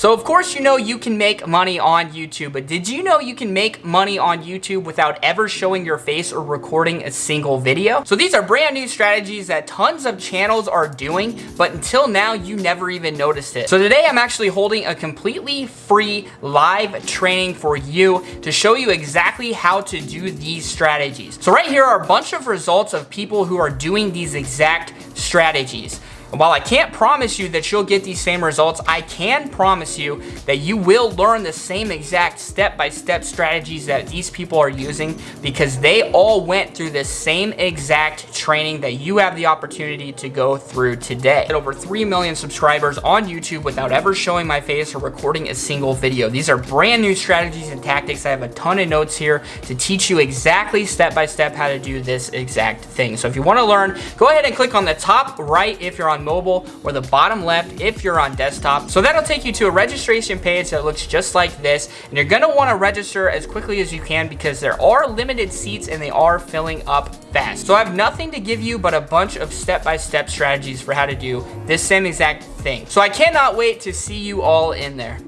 So of course you know you can make money on YouTube, but did you know you can make money on YouTube without ever showing your face or recording a single video? So these are brand new strategies that tons of channels are doing, but until now you never even noticed it. So today I'm actually holding a completely free live training for you to show you exactly how to do these strategies. So right here are a bunch of results of people who are doing these exact strategies. While I can't promise you that you'll get these same results, I can promise you that you will learn the same exact step-by-step -step strategies that these people are using because they all went through the same exact training that you have the opportunity to go through today. Over 3 million subscribers on YouTube without ever showing my face or recording a single video. These are brand new strategies and tactics. I have a ton of notes here to teach you exactly step-by-step -step how to do this exact thing. So if you wanna learn, go ahead and click on the top right if you're on on mobile or the bottom left if you're on desktop. So that'll take you to a registration page that looks just like this. And you're gonna wanna register as quickly as you can because there are limited seats and they are filling up fast. So I have nothing to give you but a bunch of step-by-step -step strategies for how to do this same exact thing. So I cannot wait to see you all in there.